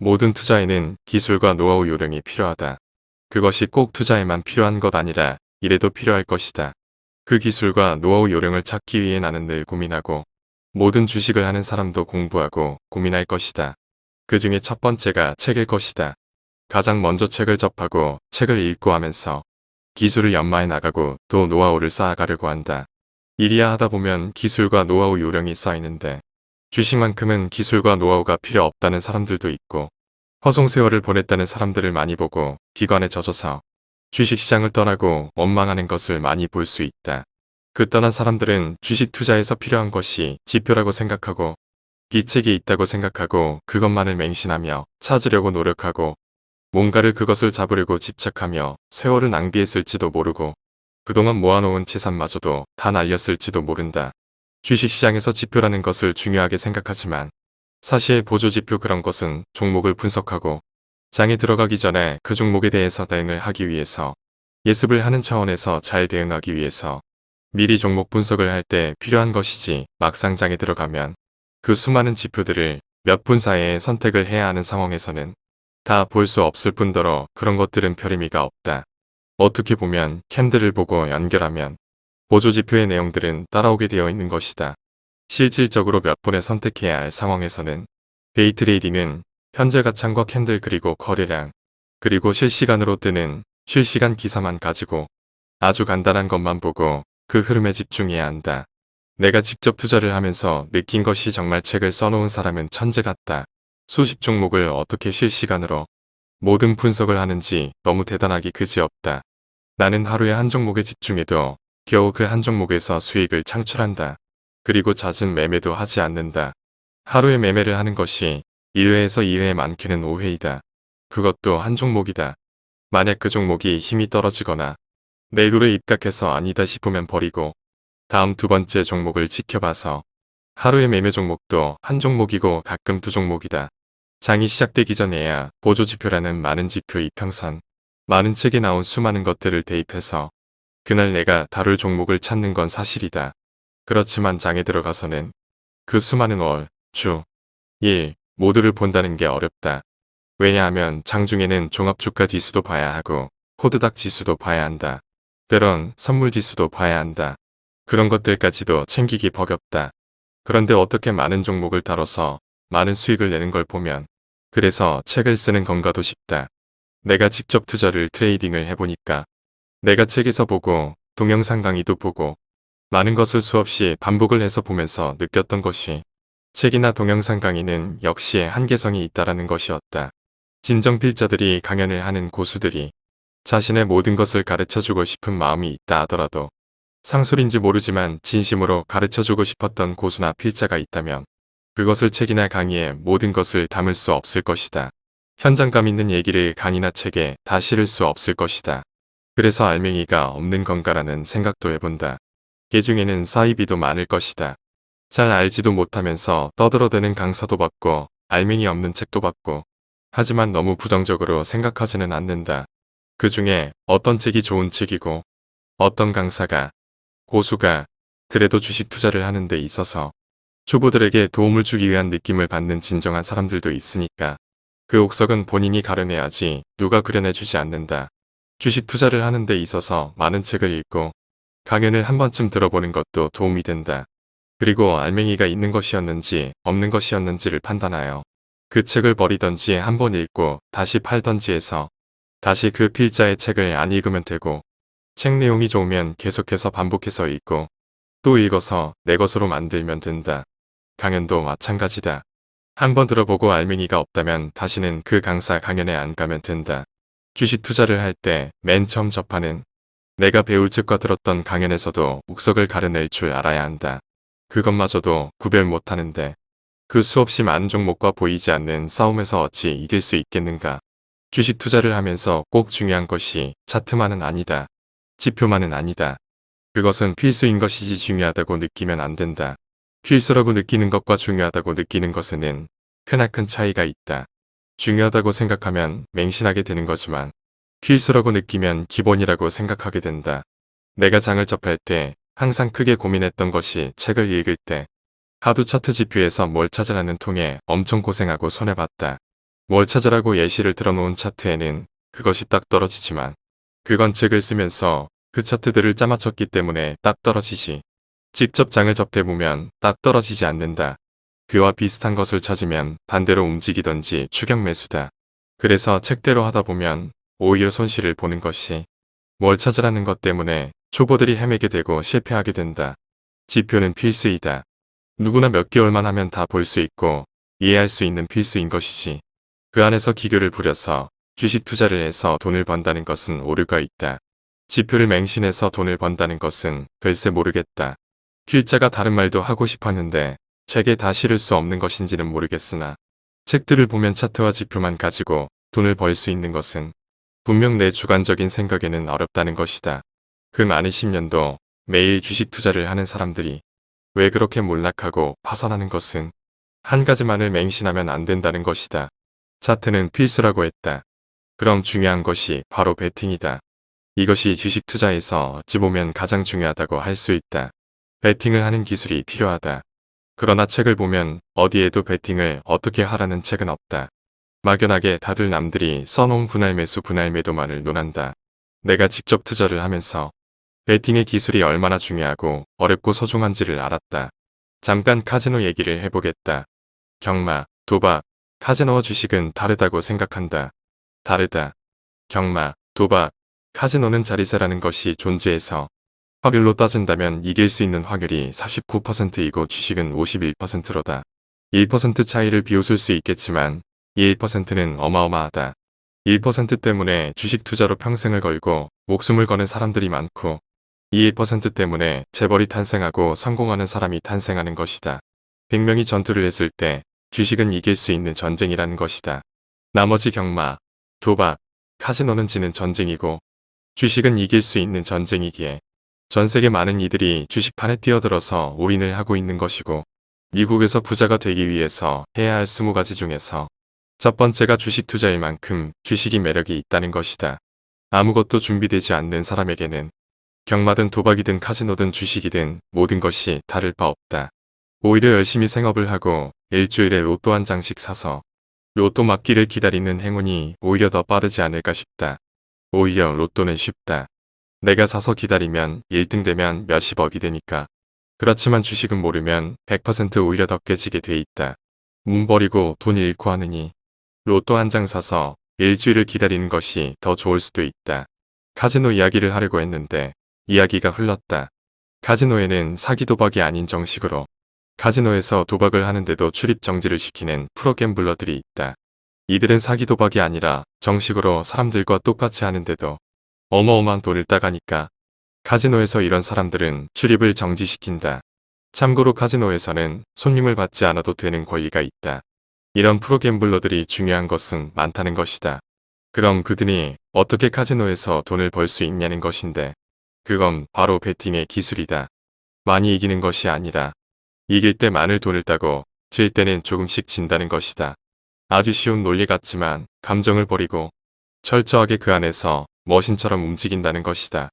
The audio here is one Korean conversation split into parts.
모든 투자에는 기술과 노하우 요령이 필요하다. 그것이 꼭 투자에만 필요한 것 아니라 이래도 필요할 것이다. 그 기술과 노하우 요령을 찾기 위해 나는 늘 고민하고 모든 주식을 하는 사람도 공부하고 고민할 것이다. 그 중에 첫 번째가 책일 것이다. 가장 먼저 책을 접하고 책을 읽고 하면서 기술을 연마해 나가고 또 노하우를 쌓아가려고 한다. 일이야 하다 보면 기술과 노하우 요령이 쌓이는데 주식만큼은 기술과 노하우가 필요 없다는 사람들도 있고 허송 세월을 보냈다는 사람들을 많이 보고 기관에 젖어서 주식시장을 떠나고 원망하는 것을 많이 볼 수 있다. 그 떠난 사람들은 주식 투자에서 필요한 것이 지표라고 생각하고 기책이 있다고 생각하고 그것만을 맹신하며 찾으려고 노력하고 뭔가를 그것을 잡으려고 집착하며 세월을 낭비했을지도 모르고 그동안 모아놓은 재산마저도 다 날렸을지도 모른다. 주식시장에서 지표라는 것을 중요하게 생각하지만 사실 보조지표 그런 것은 종목을 분석하고 장에 들어가기 전에 그 종목에 대해서 대응을 하기 위해서 예습을 하는 차원에서 잘 대응하기 위해서 미리 종목 분석을 할 때 필요한 것이지 막상 장에 들어가면 그 수많은 지표들을 몇 분 사이에 선택을 해야 하는 상황에서는 다 볼 수 없을 뿐더러 그런 것들은 별 의미가 없다. 어떻게 보면 캔들을 보고 연결하면 보조지표의 내용들은 따라오게 되어 있는 것이다. 실질적으로 몇 분에 선택해야 할 상황에서는 데이 트레이딩은 현재 호가창과 캔들 그리고 거래량 그리고 실시간으로 뜨는 실시간 기사만 가지고 아주 간단한 것만 보고 그 흐름에 집중해야 한다. 내가 직접 투자를 하면서 느낀 것이 정말 책을 써놓은 사람은 천재 같다. 수십 종목을 어떻게 실시간으로 모든 분석을 하는지 너무 대단하기 그지없다. 나는 하루에 한 종목에 집중해도 겨우 그 한 종목에서 수익을 창출한다. 그리고 잦은 매매도 하지 않는다. 하루에 매매를 하는 것이 1회에서 2회 많게는 5회이다. 그것도 한 종목이다. 만약 그 종목이 힘이 떨어지거나 내일로 입각해서 아니다 싶으면 버리고 다음 두 번째 종목을 지켜봐서 하루의 매매 종목도 한 종목이고 가끔 두 종목이다. 장이 시작되기 전에야 보조지표라는 많은 지표 이평선, 많은 책에 나온 수많은 것들을 대입해서 그날 내가 다룰 종목을 찾는 건 사실이다. 그렇지만 장에 들어가서는 그 수많은 월, 주, 일 모두를 본다는 게 어렵다. 왜냐하면 장중에는 종합주가 지수도 봐야 하고 코드닥 지수도 봐야 한다. 때론 선물 지수도 봐야 한다. 그런 것들까지도 챙기기 버겁다. 그런데 어떻게 많은 종목을 다뤄서 많은 수익을 내는 걸 보면 그래서 책을 쓰는 건가도 싶다. 내가 직접 투자를 트레이딩을 해보니까 내가 책에서 보고 동영상 강의도 보고 많은 것을 수없이 반복을 해서 보면서 느꼈던 것이 책이나 동영상 강의는 역시 한계성이 있다라는 것이었다. 진정 필자들이 강연을 하는 고수들이 자신의 모든 것을 가르쳐주고 싶은 마음이 있다 하더라도 상술인지 모르지만 진심으로 가르쳐주고 싶었던 고수나 필자가 있다면 그것을 책이나 강의에 모든 것을 담을 수 없을 것이다. 현장감 있는 얘기를 강의나 책에 다 실을 수 없을 것이다. 그래서 알맹이가 없는 건가라는 생각도 해본다. 개 중에는 사이비도 많을 것이다. 잘 알지도 못하면서 떠들어대는 강사도 받고 알맹이 없는 책도 받고 하지만 너무 부정적으로 생각하지는 않는다. 그 중에 어떤 책이 좋은 책이고 어떤 강사가 고수가 그래도 주식 투자를 하는 데 있어서 초보들에게 도움을 주기 위한 느낌을 받는 진정한 사람들도 있으니까 그 옥석은 본인이 가려내야지 누가 그려내주지 않는다. 주식 투자를 하는 데 있어서 많은 책을 읽고 강연을 한 번쯤 들어보는 것도 도움이 된다. 그리고 알맹이가 있는 것이었는지 없는 것이었는지를 판단하여 그 책을 버리던지 한 번 읽고 다시 팔던지 해서 다시 그 필자의 책을 안 읽으면 되고 책 내용이 좋으면 계속해서 반복해서 읽고 또 읽어서 내 것으로 만들면 된다. 강연도 마찬가지다. 한번 들어보고 알맹이가 없다면 다시는 그 강사 강연에 안 가면 된다. 주식 투자를 할 때 맨 처음 접하는 내가 배울 책과 들었던 강연에서도 옥석을 가려낼 줄 알아야 한다. 그것마저도 구별 못하는데 그 수없이 많은 종목과 보이지 않는 싸움에서 어찌 이길 수 있겠는가. 주식 투자를 하면서 꼭 중요한 것이 차트만은 아니다. 지표만은 아니다. 그것은 필수인 것이지 중요하다고 느끼면 안 된다. 필수라고 느끼는 것과 중요하다고 느끼는 것에는 크나큰 차이가 있다. 중요하다고 생각하면 맹신하게 되는 거지만 필수라고 느끼면 기본이라고 생각하게 된다. 내가 장을 접할 때 항상 크게 고민했던 것이 책을 읽을 때 하두 차트 지표에서 뭘 찾으라는 통에 엄청 고생하고 손해봤다. 뭘 찾으라고 예시를 들어놓은 차트에는 그것이 딱 떨어지지만 그건 책을 쓰면서 그 차트들을 짜맞췄기 때문에 딱 떨어지지. 직접 장을 접해보면 딱 떨어지지 않는다. 그와 비슷한 것을 찾으면 반대로 움직이던지 추격 매수다. 그래서 책대로 하다 보면 오히려 손실을 보는 것이 뭘 찾으라는 것 때문에 초보들이 헤매게 되고 실패하게 된다. 지표는 필수이다. 누구나 몇 개월만 하면 다 볼 수 있고 이해할 수 있는 필수인 것이지. 그 안에서 기교를 부려서 주식 투자를 해서 돈을 번다는 것은 오류가 있다. 지표를 맹신해서 돈을 번다는 것은 글쎄 모르겠다. 필자가 다른 말도 하고 싶었는데 책에 다 실을 수 없는 것인지는 모르겠으나 책들을 보면 차트와 지표만 가지고 돈을 벌 수 있는 것은 분명 내 주관적인 생각에는 어렵다는 것이다. 그 많은 10년도 매일 주식 투자를 하는 사람들이 왜 그렇게 몰락하고 파산하는 것은 한 가지만을 맹신하면 안 된다는 것이다. 차트는 필수라고 했다. 그럼 중요한 것이 바로 베팅이다. 이것이 주식 투자에서 어찌 보면 가장 중요하다고 할 수 있다. 베팅을 하는 기술이 필요하다. 그러나 책을 보면 어디에도 베팅을 어떻게 하라는 책은 없다. 막연하게 다들 남들이 써놓은 분할 매수 분할 매도만을 논한다. 내가 직접 투자를 하면서 베팅의 기술이 얼마나 중요하고 어렵고 소중한지를 알았다. 잠깐 카지노 얘기를 해보겠다. 경마, 도박, 카지노와 주식은 다르다고 생각한다. 다르다. 경마, 도박, 카지노는 자리세라는 것이 존재해서 확률로 따진다면 이길 수 있는 확률이 49%이고 주식은 51%로다. 1% 차이를 비웃을 수 있겠지만 이 1%는 어마어마하다. 1% 때문에 주식 투자로 평생을 걸고 목숨을 거는 사람들이 많고 이 1% 때문에 재벌이 탄생하고 성공하는 사람이 탄생하는 것이다. 100명이 전투를 했을 때 주식은 이길 수 있는 전쟁이라는 것이다. 나머지 경마, 도박, 카지노는 지는 전쟁이고 주식은 이길 수 있는 전쟁이기에 전 세계 많은 이들이 주식판에 뛰어들어서 올인을 하고 있는 것이고 미국에서 부자가 되기 위해서 해야 할 20가지 중에서 첫 번째가 주식 투자일 만큼 주식이 매력이 있다는 것이다. 아무것도 준비되지 않는 사람에게는 경마든 도박이든 카지노든 주식이든 모든 것이 다를 바 없다. 오히려 열심히 생업을 하고 일주일에 로또 한 장씩 사서 로또 맞기를 기다리는 행운이 오히려 더 빠르지 않을까 싶다. 오히려 로또는 쉽다. 내가 사서 기다리면 1등 되면 몇십억이 되니까. 그렇지만 주식은 모르면 100% 오히려 더 깨지게 돼 있다. 문 버리고 돈 잃고 하느니 로또 한 장 사서 일주일을 기다리는 것이 더 좋을 수도 있다. 카지노 이야기를 하려고 했는데 이야기가 흘렀다. 카지노에는 사기 도박이 아닌 정식으로 카지노에서 도박을 하는데도 출입 정지를 시키는 프로갬블러들이 있다. 이들은 사기 도박이 아니라 정식으로 사람들과 똑같이 하는데도 어마어마한 돈을 따가니까 카지노에서 이런 사람들은 출입을 정지시킨다. 참고로 카지노에서는 손님을 받지 않아도 되는 권리가 있다. 이런 프로갬블러들이 중요한 것은 많다는 것이다. 그럼 그들이 어떻게 카지노에서 돈을 벌 수 있냐는 것인데 그건 바로 베팅의 기술이다. 많이 이기는 것이 아니라 이길 때 많은 돈을 따고 질 때는 조금씩 진다는 것이다. 아주 쉬운 논리 같지만 감정을 버리고 철저하게 그 안에서 머신처럼 움직인다는 것이다.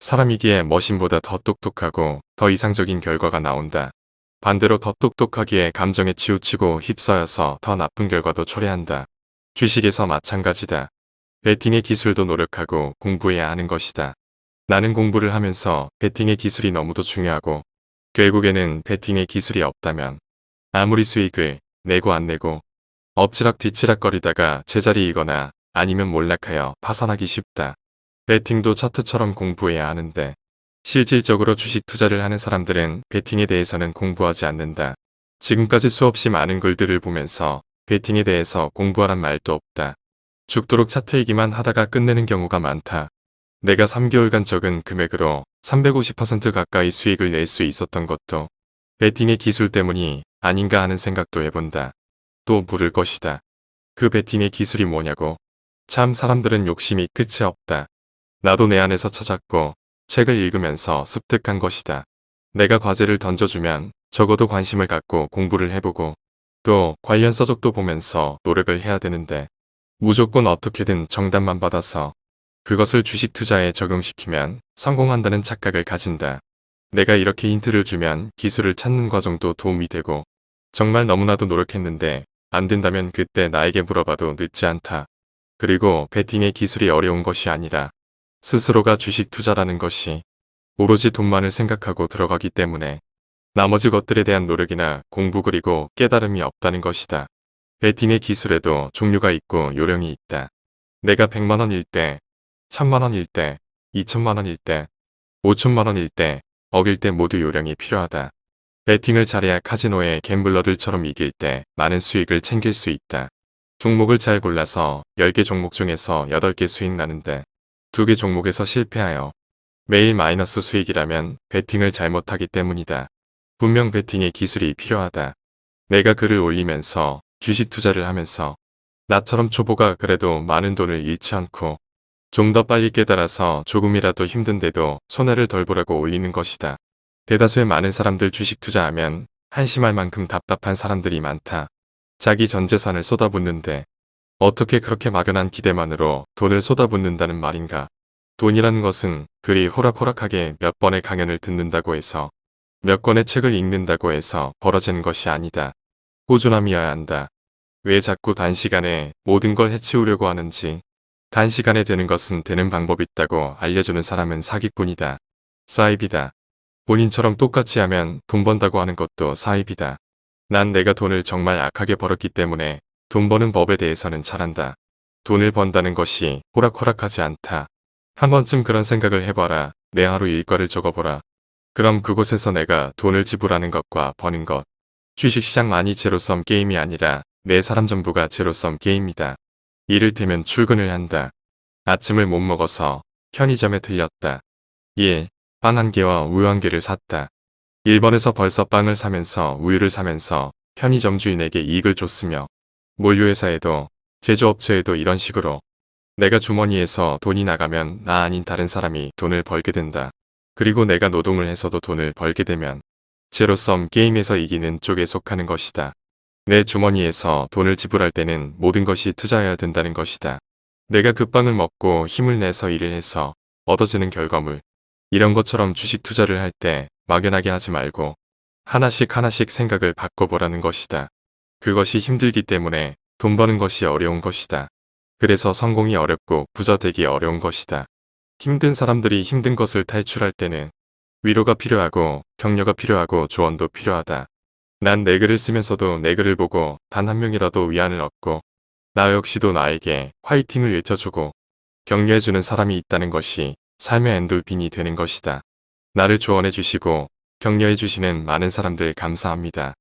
사람이기에 머신보다 더 똑똑하고 더 이상적인 결과가 나온다. 반대로 더 똑똑하기에 감정에 치우치고 휩싸여서 더 나쁜 결과도 초래한다. 주식에서 마찬가지다. 베팅의 기술도 노력하고 공부해야 하는 것이다. 나는 공부를 하면서 베팅의 기술이 너무도 중요하고 결국에는 베팅의 기술이 없다면 아무리 수익을 내고 안 내고 엎치락 뒤치락 거리다가 제자리이거나 아니면 몰락하여 파산하기 쉽다. 베팅도 차트처럼 공부해야 하는데 실질적으로 주식 투자를 하는 사람들은 베팅에 대해서는 공부하지 않는다. 지금까지 수없이 많은 글들을 보면서 베팅에 대해서 공부하란 말도 없다. 죽도록 차트이기만 하다가 끝내는 경우가 많다. 내가 3개월간 적은 금액으로 350% 가까이 수익을 낼 수 있었던 것도 베팅의 기술 때문이 아닌가 하는 생각도 해본다. 또 물을 것이다. 그 베팅의 기술이 뭐냐고. 참 사람들은 욕심이 끝이 없다. 나도 내 안에서 찾았고 책을 읽으면서 습득한 것이다. 내가 과제를 던져주면 적어도 관심을 갖고 공부를 해보고 또 관련 서적도 보면서 노력을 해야 되는데 무조건 어떻게든 정답만 받아서 그것을 주식 투자에 적용시키면 성공한다는 착각을 가진다. 내가 이렇게 힌트를 주면 기술을 찾는 과정도 도움이 되고 정말 너무나도 노력했는데 안 된다면 그때 나에게 물어봐도 늦지 않다. 그리고 베팅의 기술이 어려운 것이 아니라 스스로가 주식 투자라는 것이 오로지 돈만을 생각하고 들어가기 때문에 나머지 것들에 대한 노력이나 공부 그리고 깨달음이 없다는 것이다. 베팅의 기술에도 종류가 있고 요령이 있다. 내가 100만원일 때, 1000만원일 때, 2천만원일 때, 5천만원일 때, 억일 때 모두 요령이 필요하다. 베팅을 잘해야 카지노의 갬블러들처럼 이길 때 많은 수익을 챙길 수 있다. 종목을 잘 골라서 10개 종목 중에서 8개 수익 나는데 2개 종목에서 실패하여 매일 마이너스 수익이라면 베팅을 잘못하기 때문이다. 분명 베팅의 기술이 필요하다. 내가 글을 올리면서 주식 투자를 하면서 나처럼 초보가 그래도 많은 돈을 잃지 않고 좀 더 빨리 깨달아서 조금이라도 힘든데도 손해를 덜 보라고 올리는 것이다. 대다수의 많은 사람들 주식 투자하면 한심할 만큼 답답한 사람들이 많다. 자기 전 재산을 쏟아붓는데 어떻게 그렇게 막연한 기대만으로 돈을 쏟아붓는다는 말인가. 돈이라는 것은 그리 호락호락하게 몇 번의 강연을 듣는다고 해서 몇 권의 책을 읽는다고 해서 벌어지는 것이 아니다. 꾸준함이어야 한다. 왜 자꾸 단시간에 모든 걸 해치우려고 하는지 단시간에 되는 것은 되는 방법이 있다고 알려주는 사람은 사기꾼이다. 사입이다. 본인처럼 똑같이 하면 돈 번다고 하는 것도 사입이다. 난 내가 돈을 정말 악하게 벌었기 때문에 돈 버는 법에 대해서는 잘한다. 돈을 번다는 것이 호락호락하지 않다. 한 번쯤 그런 생각을 해봐라. 내 하루 일과를 적어보라. 그럼 그곳에서 내가 돈을 지불하는 것과 버는 것. 주식시장만이 제로섬 게임이 아니라 내 사람 전부가 제로섬 게임이다. 이를테면 출근을 한다. 아침을 못 먹어서 편의점에 들렸다. 1. 빵 한 개와 우유 한 개를 샀다. 1번에서 벌써 빵을 사면서 우유를 사면서 편의점 주인에게 이익을 줬으며 몰류회사에도 제조업체에도 이런 식으로 내가 주머니에서 돈이 나가면 나 아닌 다른 사람이 돈을 벌게 된다. 그리고 내가 노동을 해서도 돈을 벌게 되면 제로섬 게임에서 이기는 쪽에 속하는 것이다. 내 주머니에서 돈을 지불할 때는 모든 것이 투자해야 된다는 것이다. 내가 그 빵을 먹고 힘을 내서 일을 해서 얻어지는 결과물. 이런 것처럼 주식 투자를 할 때 막연하게 하지 말고 하나씩 하나씩 생각을 바꿔보라는 것이다. 그것이 힘들기 때문에 돈 버는 것이 어려운 것이다. 그래서 성공이 어렵고 부자 되기 어려운 것이다. 힘든 사람들이 힘든 것을 탈출할 때는 위로가 필요하고 격려가 필요하고 조언도 필요하다. 난 내 글을 쓰면서도 내 글을 보고 단 한 명이라도 위안을 얻고 나 역시도 나에게 화이팅을 외쳐주고 격려해주는 사람이 있다는 것이 삶의 엔돌핀이 되는 것이다. 나를 조언해 주시고 격려해 주시는 많은 사람들 감사합니다.